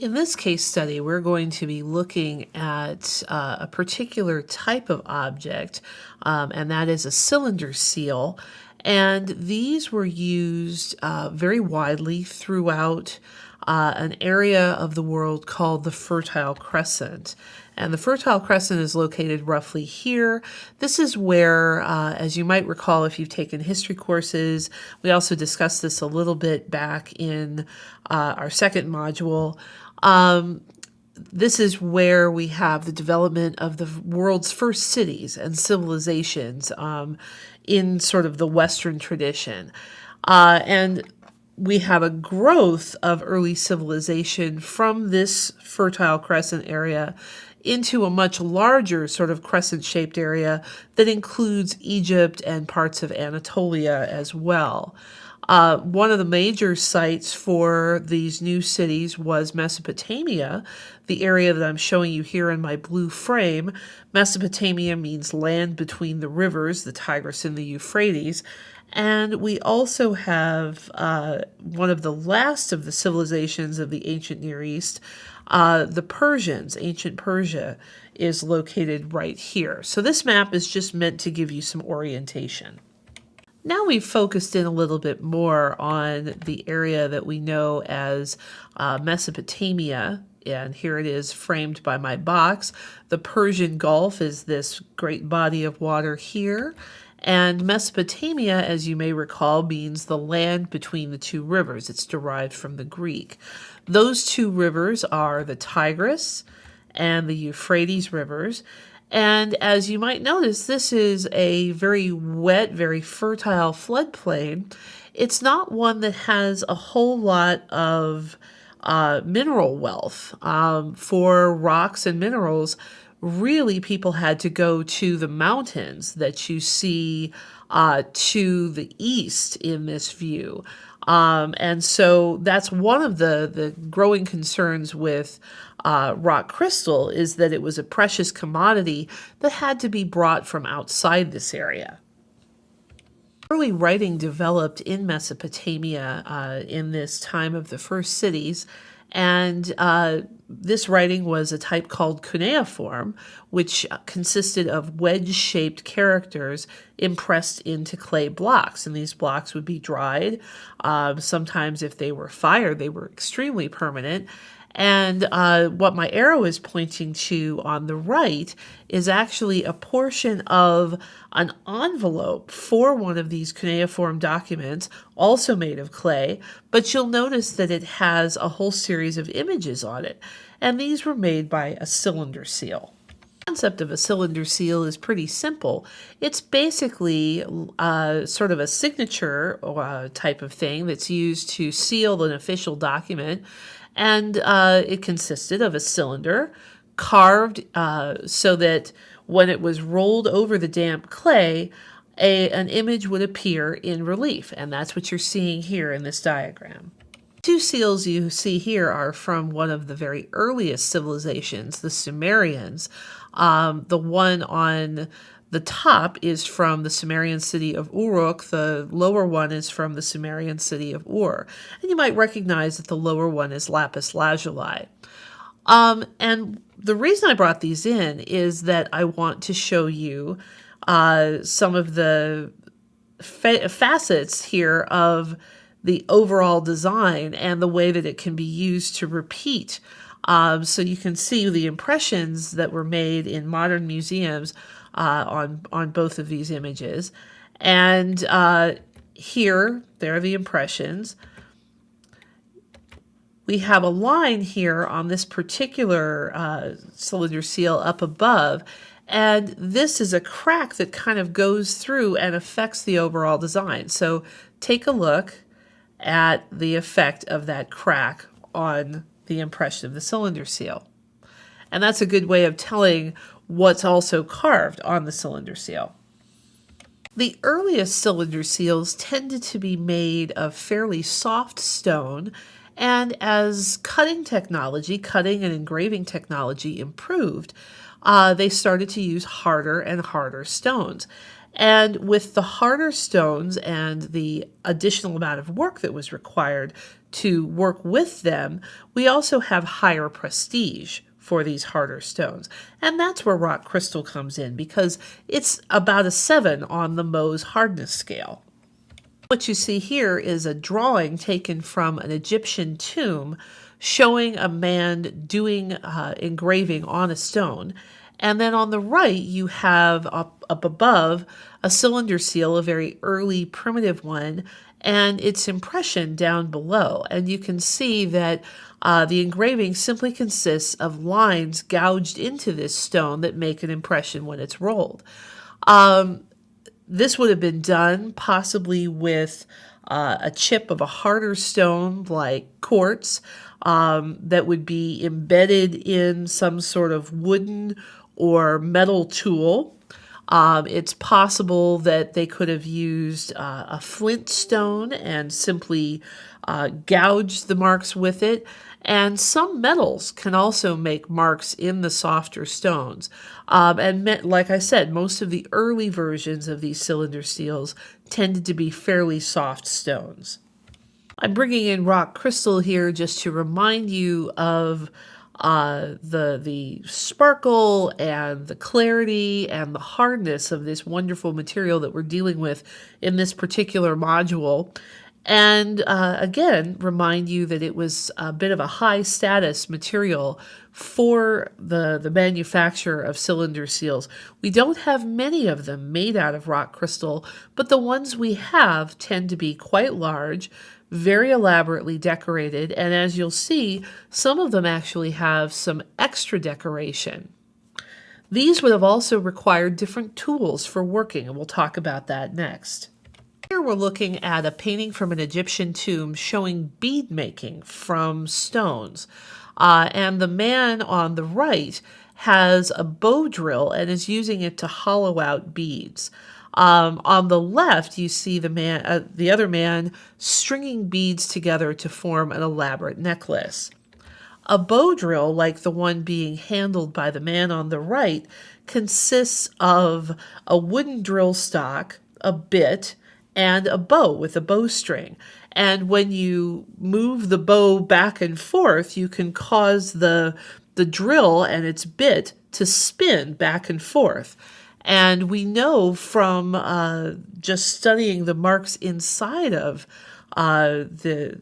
In this case study, we're going to be looking at uh, a particular type of object, um, and that is a cylinder seal. And these were used uh, very widely throughout uh, an area of the world called the Fertile Crescent. And the Fertile Crescent is located roughly here. This is where, uh, as you might recall if you've taken history courses, we also discussed this a little bit back in uh, our second module. Um, this is where we have the development of the world's first cities and civilizations um, in sort of the Western tradition. Uh, and we have a growth of early civilization from this Fertile Crescent area into a much larger sort of crescent shaped area that includes Egypt and parts of Anatolia as well. Uh, one of the major sites for these new cities was Mesopotamia, the area that I'm showing you here in my blue frame. Mesopotamia means land between the rivers, the Tigris and the Euphrates. And we also have uh, one of the last of the civilizations of the ancient Near East, uh, the Persians, ancient Persia, is located right here. So this map is just meant to give you some orientation. Now we've focused in a little bit more on the area that we know as uh, Mesopotamia, and here it is framed by my box. The Persian Gulf is this great body of water here, and Mesopotamia, as you may recall, means the land between the two rivers. It's derived from the Greek. Those two rivers are the Tigris and the Euphrates rivers. And as you might notice, this is a very wet, very fertile floodplain. It's not one that has a whole lot of uh, mineral wealth. Um, for rocks and minerals, really people had to go to the mountains that you see uh, to the east in this view. Um, and so that's one of the, the growing concerns with uh, rock crystal is that it was a precious commodity that had to be brought from outside this area. Early writing developed in Mesopotamia uh, in this time of the first cities, and uh, this writing was a type called cuneiform, which consisted of wedge-shaped characters impressed into clay blocks. And these blocks would be dried. Um, sometimes if they were fired, they were extremely permanent. And uh, what my arrow is pointing to on the right is actually a portion of an envelope for one of these cuneiform documents, also made of clay, but you'll notice that it has a whole series of images on it. And these were made by a cylinder seal concept of a cylinder seal is pretty simple. It's basically uh, sort of a signature uh, type of thing that's used to seal an official document and uh, it consisted of a cylinder carved uh, so that when it was rolled over the damp clay, a, an image would appear in relief, and that's what you're seeing here in this diagram. Two seals you see here are from one of the very earliest civilizations, the Sumerians. Um, the one on the top is from the Sumerian city of Uruk. The lower one is from the Sumerian city of Ur. And you might recognize that the lower one is lapis lazuli. Um, and the reason I brought these in is that I want to show you uh, some of the fa facets here of the overall design and the way that it can be used to repeat. Um, so you can see the impressions that were made in modern museums uh, on, on both of these images. And uh, here, there are the impressions. We have a line here on this particular uh, cylinder seal up above, and this is a crack that kind of goes through and affects the overall design. So take a look at the effect of that crack on the impression of the cylinder seal. And that's a good way of telling what's also carved on the cylinder seal. The earliest cylinder seals tended to be made of fairly soft stone, and as cutting technology, cutting and engraving technology improved, uh, they started to use harder and harder stones. And with the harder stones and the additional amount of work that was required to work with them, we also have higher prestige for these harder stones. And that's where rock crystal comes in because it's about a 7 on the Mohs hardness scale. What you see here is a drawing taken from an Egyptian tomb showing a man doing uh, engraving on a stone. And then on the right, you have up, up above a cylinder seal, a very early primitive one, and its impression down below. And you can see that uh, the engraving simply consists of lines gouged into this stone that make an impression when it's rolled. Um, this would have been done possibly with uh, a chip of a harder stone like quartz um, that would be embedded in some sort of wooden or metal tool. Um, it's possible that they could have used uh, a flint stone and simply uh, gouged the marks with it. And some metals can also make marks in the softer stones. Um, and like I said, most of the early versions of these cylinder seals tended to be fairly soft stones. I'm bringing in rock crystal here just to remind you of uh, the the sparkle and the clarity and the hardness of this wonderful material that we're dealing with in this particular module. And uh, again, remind you that it was a bit of a high status material for the, the manufacture of cylinder seals. We don't have many of them made out of rock crystal, but the ones we have tend to be quite large, very elaborately decorated, and as you'll see, some of them actually have some extra decoration. These would have also required different tools for working, and we'll talk about that next. Here we're looking at a painting from an Egyptian tomb showing bead making from stones. Uh, and the man on the right has a bow drill and is using it to hollow out beads. Um, on the left, you see the man, uh, the other man, stringing beads together to form an elaborate necklace. A bow drill, like the one being handled by the man on the right, consists of a wooden drill stock, a bit, and a bow with a bowstring. And when you move the bow back and forth, you can cause the, the drill and its bit to spin back and forth. And we know from uh, just studying the marks inside of uh, the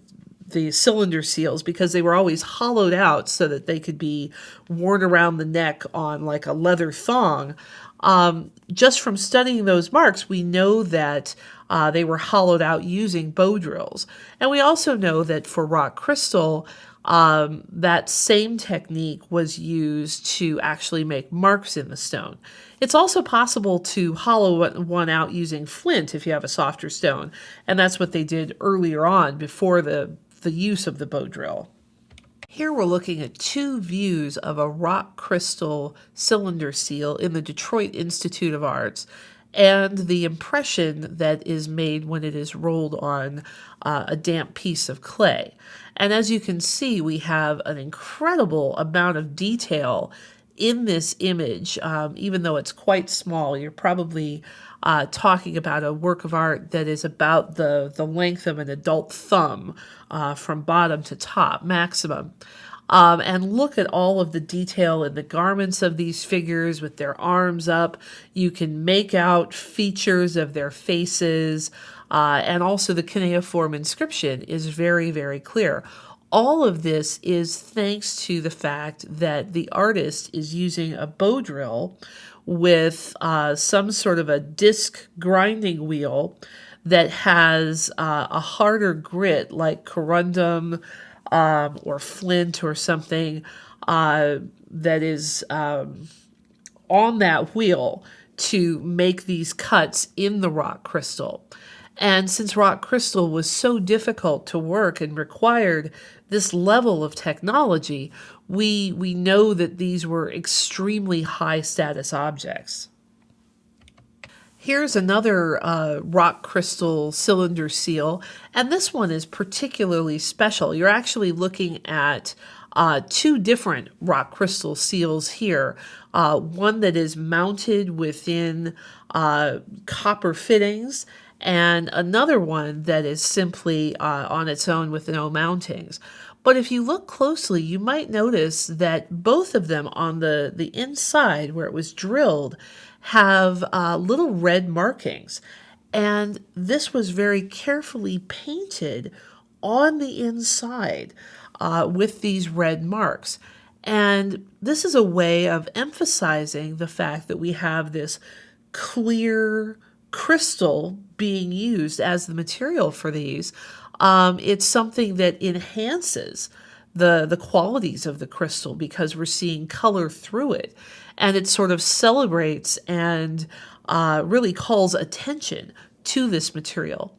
the cylinder seals because they were always hollowed out so that they could be worn around the neck on like a leather thong. Um, just from studying those marks, we know that uh, they were hollowed out using bow drills. And we also know that for rock crystal, um, that same technique was used to actually make marks in the stone. It's also possible to hollow one out using flint if you have a softer stone, and that's what they did earlier on before the, the use of the bow drill. Here we're looking at two views of a rock crystal cylinder seal in the Detroit Institute of Arts and the impression that is made when it is rolled on uh, a damp piece of clay. And as you can see, we have an incredible amount of detail in this image, um, even though it's quite small. You're probably uh, talking about a work of art that is about the, the length of an adult thumb uh, from bottom to top, maximum. Um, and look at all of the detail in the garments of these figures with their arms up. You can make out features of their faces, uh, and also the cuneiform inscription is very, very clear. All of this is thanks to the fact that the artist is using a bow drill with uh, some sort of a disc grinding wheel that has uh, a harder grit like corundum um, or flint or something uh, that is um, on that wheel to make these cuts in the rock crystal. And since rock crystal was so difficult to work and required this level of technology, we, we know that these were extremely high status objects. Here's another uh, rock crystal cylinder seal, and this one is particularly special. You're actually looking at uh, two different rock crystal seals here. Uh, one that is mounted within uh, copper fittings and another one that is simply uh, on its own with no mountings. But if you look closely, you might notice that both of them on the, the inside where it was drilled have uh, little red markings. And this was very carefully painted on the inside uh, with these red marks. And this is a way of emphasizing the fact that we have this clear crystal being used as the material for these. Um, it's something that enhances the, the qualities of the crystal because we're seeing color through it. And it sort of celebrates and uh, really calls attention to this material.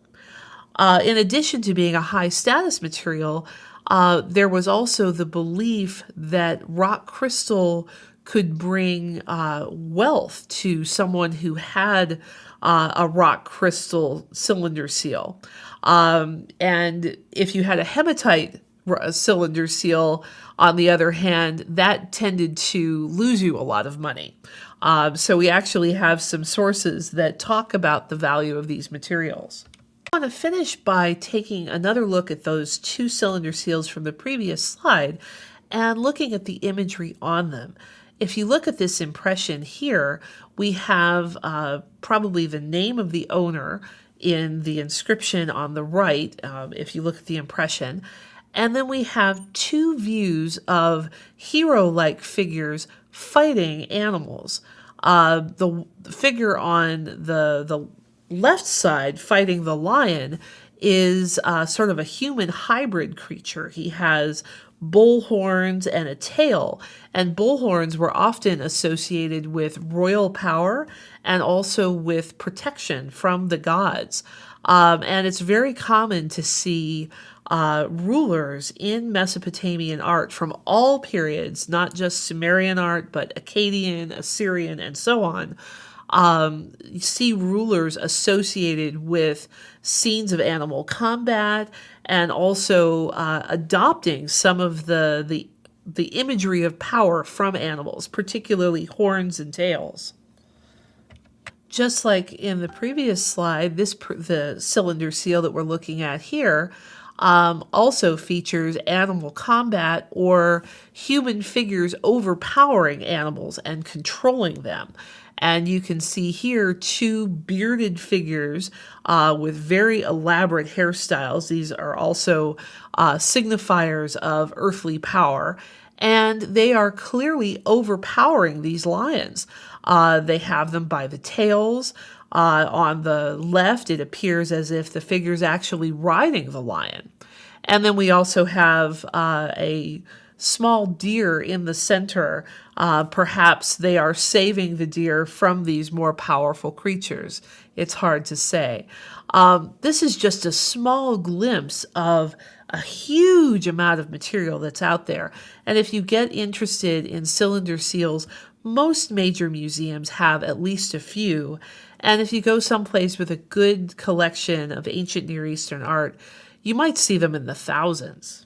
Uh, in addition to being a high status material, uh, there was also the belief that rock crystal could bring uh, wealth to someone who had uh, a rock crystal cylinder seal. Um, and if you had a hematite cylinder seal, on the other hand, that tended to lose you a lot of money. Um, so we actually have some sources that talk about the value of these materials. I want to finish by taking another look at those two cylinder seals from the previous slide and looking at the imagery on them. If you look at this impression here, we have uh, probably the name of the owner in the inscription on the right, um, if you look at the impression, and then we have two views of hero-like figures fighting animals. Uh, the figure on the, the left side fighting the lion is uh, sort of a human hybrid creature. He has bull horns and a tail. And bull horns were often associated with royal power and also with protection from the gods. Um, and it's very common to see uh, rulers in Mesopotamian art from all periods, not just Sumerian art, but Akkadian, Assyrian, and so on. Um, see rulers associated with scenes of animal combat and also uh, adopting some of the, the, the imagery of power from animals, particularly horns and tails. Just like in the previous slide, this the cylinder seal that we're looking at here um, also features animal combat or human figures overpowering animals and controlling them. And you can see here two bearded figures uh, with very elaborate hairstyles. These are also uh, signifiers of earthly power. And they are clearly overpowering these lions. Uh, they have them by the tails. Uh, on the left, it appears as if the figure is actually riding the lion. And then we also have uh, a small deer in the center. Uh, perhaps they are saving the deer from these more powerful creatures. It's hard to say. Um, this is just a small glimpse of a huge amount of material that's out there. And if you get interested in cylinder seals, most major museums have at least a few. And if you go someplace with a good collection of ancient Near Eastern art, you might see them in the thousands.